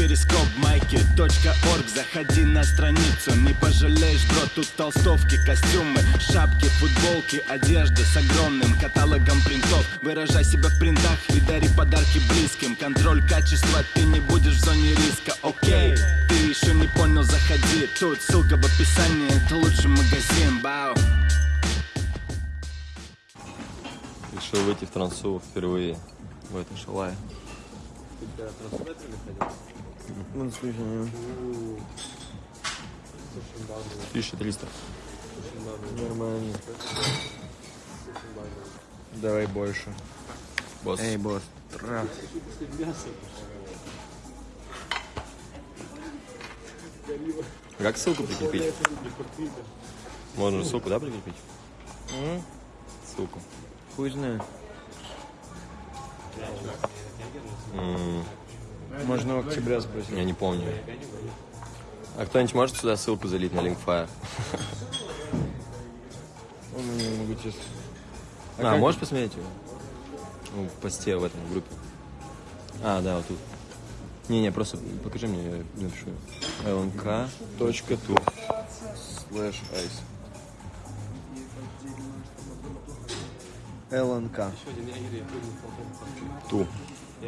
перископ майки .орг. Заходи на страницу, не пожалеешь, бро Тут толстовки, костюмы, шапки, футболки Одежда с огромным каталогом принтов. Выражай себя в принтах и дари подарки близким. Контроль качества, ты не будешь в зоне риска, окей Ты еще не понял, заходи. Тут ссылка в описании, это лучший магазин, бау. Решил выйти в трансу впервые. В этом шалае. Ну, ну, 1300. нормально. Давай больше. Босс. Эй, босс, трах. Как ссылку прикрепить? Можно ссылку, да, прикрепить? М? Ссылку. Хуй знает. М, Можно в октября спросить. Я не помню. А кто-нибудь может сюда ссылку залить на Linkfire? Он не могу честно. А, как- можешь посмотреть его? Ну, в посте в этом в группе. А, да, вот тут. Не-не, просто покажи мне, я напишу. lnk. Точка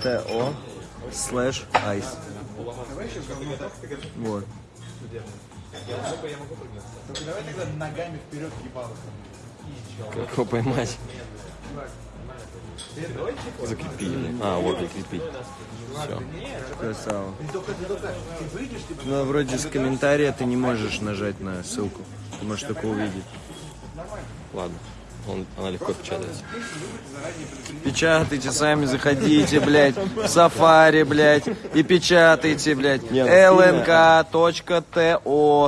Слэш ice. to слэш ice. Вот. Как его поймать? Закрепили. А, вот закрепить. Все. Красава. Но вроде с комментария ты не можешь нажать на ссылку. Ты можешь только увидеть. Ладно. Он, она легко печатается. Печатайте сами, заходите, блядь, в сафари, блядь, и печатайте, блядь, ну, lnk.to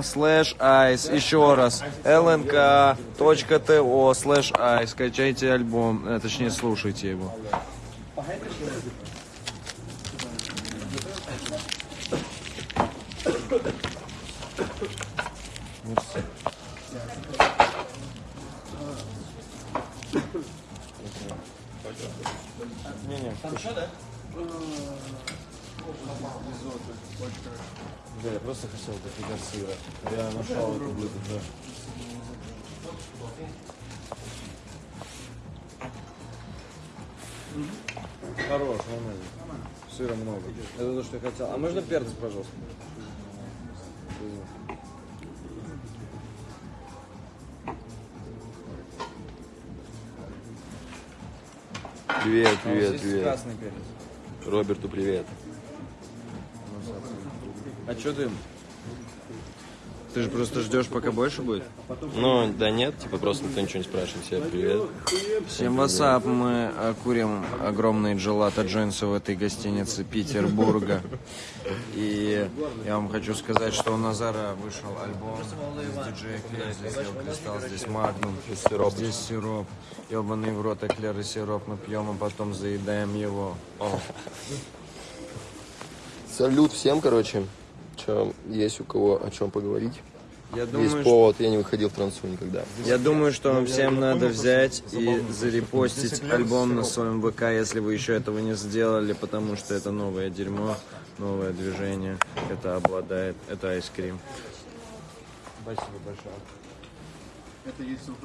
слэш ice. Еще раз, lnk.to слэш ice. Скачайте альбом, э, точнее, слушайте его. Да, я просто хотел дофига сыра. Я нашел это блюдо, да. Хорош, нормально. Сыра много. Это то, что я хотел. А можно перец, пожалуйста? Привет, привет, Здесь привет. красный перец. Роберту привет. А что ты? Ты же просто ждешь, пока больше будет? Ну, да нет, типа просто никто ничего не спрашивает. Всем привет. Всем wassup, мы курим огромные gelato joints ы в этой гостинице Петербурга. И я вам хочу сказать, что у Назара вышел альбом. Здесь диджей Эклер, здесь Ел Кристалл, здесь Магнум, Здесь сироп. здесь сироп. Ебаный в рот эклер и сироп мы пьем, а потом заедаем его. О, Салют всем, короче. Че, есть у кого о чем поговорить? Я есть думаю, что... повод, я не выходил в трансу никогда. Я думаю, что вам всем надо взять и зарепостить альбом на своем ВК, если вы еще этого не сделали, потому что это новое дерьмо, новое движение. Это обладает, это айскрим.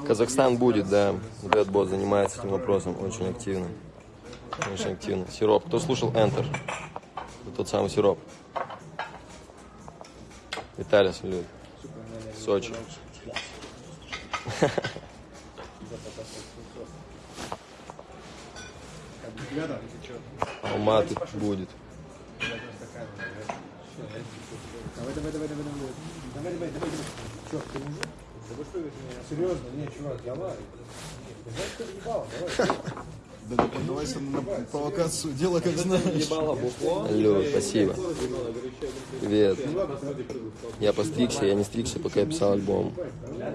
Казахстан будет, да. Редбот занимается этим вопросом очень активно. Очень активно. Сироп. Кто слушал Enter? Тот самый сироп. Виталий салют. Сочи. Алматы будет. Давай, давай, давай, давай, давай. Давай, давай, давай, давай. Чё, ты мужик? Да вы что, серьезно? Не, чувак, давай. Ты знаешь, что ебало? Давай. Да не поддавайся на провокацию, делай как знаешь. Алло, спасибо. Привет. Я постригся, я не стригся, пока я писал альбом.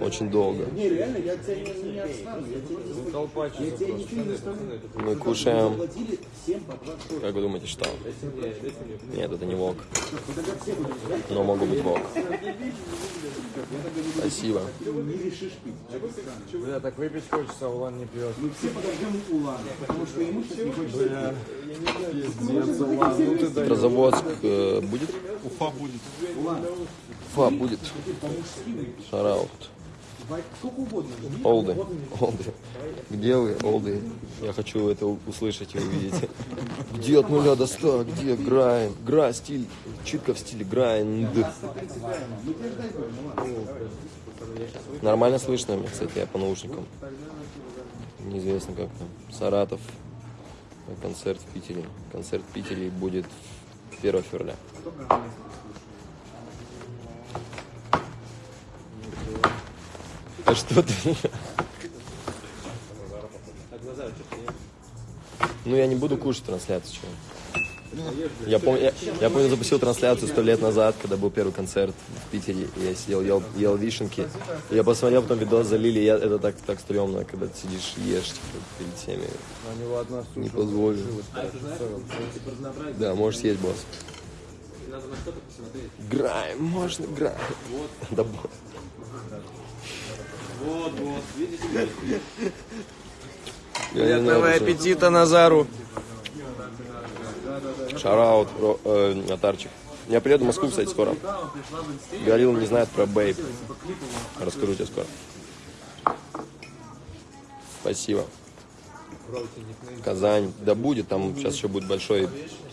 Очень долго. Мы кушаем. Платили всем по 20 штук. Как вы думаете, что? Нет, это не вок. Но могу быть вок. Спасибо. Бля, так выпить хочется, а Улан не пьет. Мы все подождем Улана, потому что ему сейчас не хочется Петрозаводск э, будет? Уфа будет. Фа будет. Шараут. Олды. Олды. Где вы, Олды? Я хочу это услышать и увидеть. Где от нуля до ста? Где грайн? Гра, стиль. Читка в стиле грайнд. Нормально слышно мне, кстати, я по наушникам. Неизвестно как там. Саратов. Концерт в Питере. Концерт в Питере будет 1 февраля. А что ты? Ну, я не буду кушать трансляцию. чего. Я помню, я, я помню, запустил трансляцию сто лет назад, когда был первый концерт в Питере, и я сидел, ел, ел вишенки. Я посмотрел, потом видос залили, и я, это так, так стрёмно, когда ты сидишь и ешь типа, перед него одна Не позволю. Да, можешь съесть, босс. Граем, можно граем. Да, босс. Я не знаю, Приятного аппетита Назару. Шараут, э, Атарчик. Я приеду в Москву, кстати, скоро. Галил не знает про Бейб. Расскажу тебе скоро. Спасибо. Казань. Да будет, там сейчас еще будет большой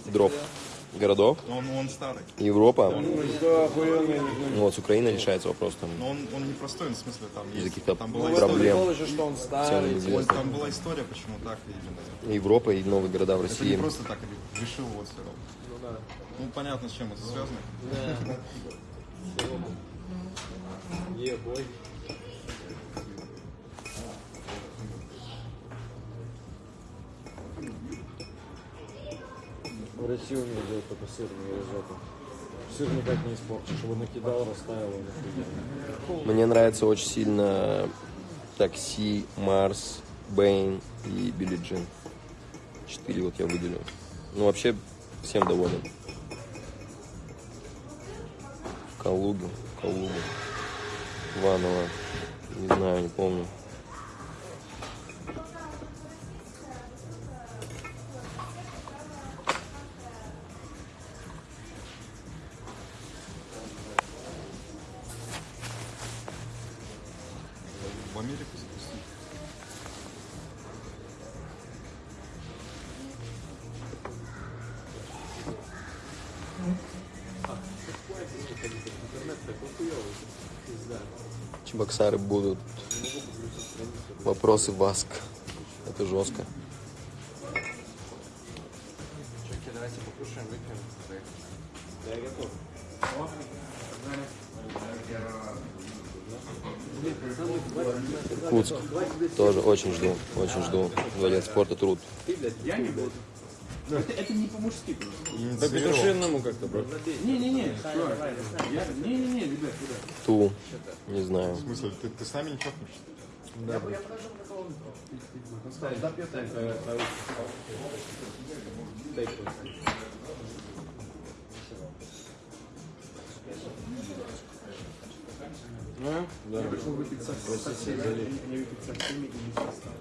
дроп городов. Но он, он старый. Европа. Ну вот с Украиной решается вопрос там Но он, он непростой, ну, в смысле, там есть. каких-то Там была проблем. Что он старый. известно. Там была история, почему так именно. Европа и новые города в Это не России. просто так решил вот все равно. Ну, понятно, с чем это связано. В России у меня делают только сырные ризотто. Сыр никак не испортишь. Его накидал, растаял. и накидал. Мне нравится очень сильно Такси, Марс, Бэйн и Билли Джин. Четыре вот я выделю. Ну, вообще, всем доволен. В Калугу, в Калугу. Иваново. Не знаю, не помню. Чебоксары будут. Вопросы Баск. Это жестко. Давайте покушаем, выпьем. Куцк. Тоже очень жду. Очень жду. Дворец спорта труд. Это не по-мужски просто. По петушинному как-то, брат. Не-не-не. Я- Не-не-не, ребят, ребят. Ту. Не знаю. В смысле, ты, ты с нами не чокнешься?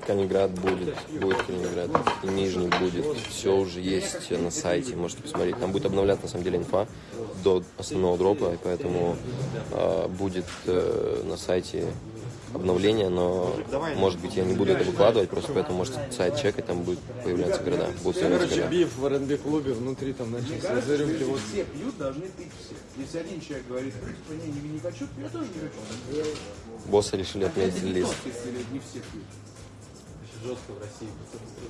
Калининград будет, будет Калининград, и Нижний будет, все уже есть на сайте, можете посмотреть. Там будет обновляться на самом деле инфа до основного дропа, и поэтому э, будет э, на сайте обновление, но может быть я не буду это выкладывать, просто поэтому можете сайт чекать, там будут появляться города, будут появляться Короче, города. биф в РНБ клубе внутри там начался за рюмки. Вот Все пьют, должны пить все. Если один человек говорит, типа, не, не, не хочу, я тоже не хочу. Боссы решили отметить лист. Не все пьют. Жестко в России.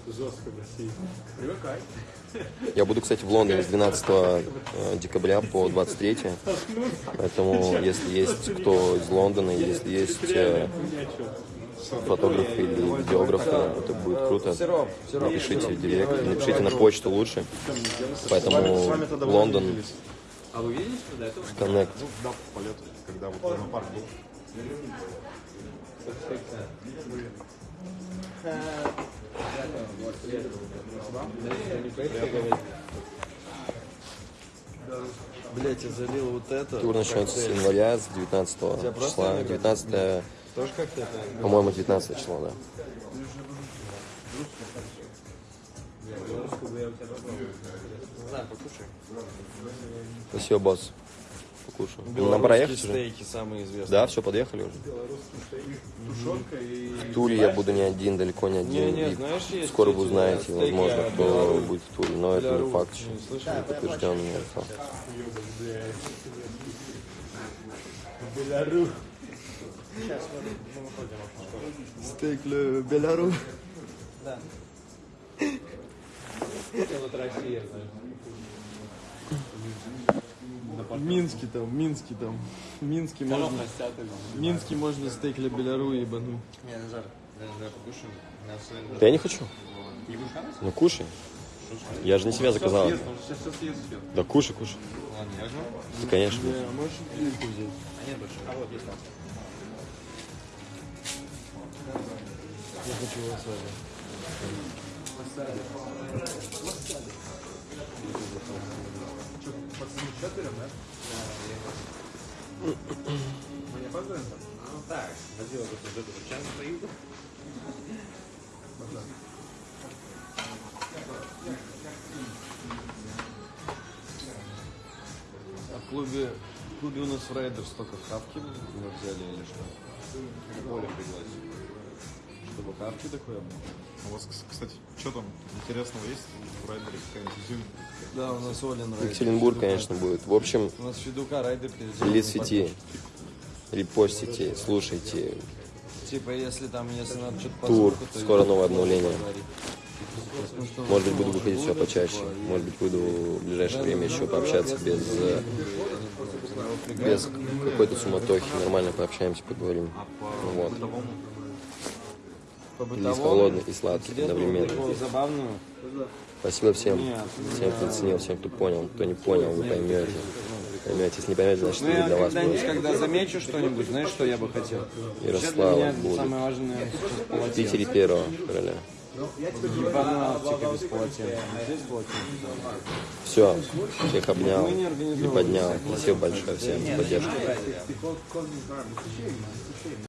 Жестко в России. Привыкай. Я буду, кстати, в Лондоне с 12 э, декабря по 23. Поэтому, если есть кто из Лондона, если есть э, фотографы или видеографы, это будет круто. Напишите в директ, напишите на почту лучше. Поэтому Лондон, А вы видели, что до этого? Коннект. Ну, да, по лету, когда вот лунопарк был. Блять, я залил вот это. Тур начнется с января, с 19 числа. 19, Тоже как-то это. по-моему, 19 число, да. Спасибо, босс. Белорусские проехать уже? стейки самые известные. Да, все, подъехали уже. Тушенка и... В Туле я буду не один, далеко не один. Не, не, знаешь, есть Скоро вы узнаете, стейки возможно, кто будет в Туле. Но это не факт еще. Не слышали? Не подтвержденный инфа. Белорус. Стейк ле Беляру. Это вот Россия, знаешь. В Минске там, в Минске там. В Минске можно, в Минске можно стейк ле Беляру ебануть. Не, Назар, давай покушаем. Да я не хочу. Ну кушай. Я же не себя заказал. Сейчас, сейчас съест все. Да кушай, кушай. Ладно, я возьму. Да, конечно. Не, а можешь вилку взять? А нет больше. А вот есть там. Я хочу васаби. Мы не опаздываем? Ну так, тут уже тут час стою. А в клубе, в клубе у нас в Райдерс только хавки мы взяли или что? Коля пригласил. Чтобы хавки такое было? У вас, кстати, что там интересного есть в райдере? Какая-нибудь изюминка? Да, у нас Олин Райдер. Екатеринбург, Федука. конечно, будет. В общем, У нас Федука Райдер сети. Репостите, слушайте. Типа, если там, если надо что-то Тур. звуку, то Скоро новое обновление. Может быть, буду выходить все почаще. Может быть, буду в ближайшее время еще пообщаться без, без какой-то суматохи. Нормально пообщаемся, поговорим. Вот. По Релиз бытовому холодный и сладкий одновременно. забавного. Спасибо всем. Нет, Всем, кто оценил, всем, кто понял. Кто не понял, вы поймете. Поймете. Если не поймете, значит, Ну, для вас просто. когда замечу что-нибудь, знаешь, что я бы хотел? Ярослава будет. самое важное В. Питере 1 февраля. Фанатика без полотенца. Здесь полотенце. Все. Всех обнял поднял. Спасибо большое всем за поддержку.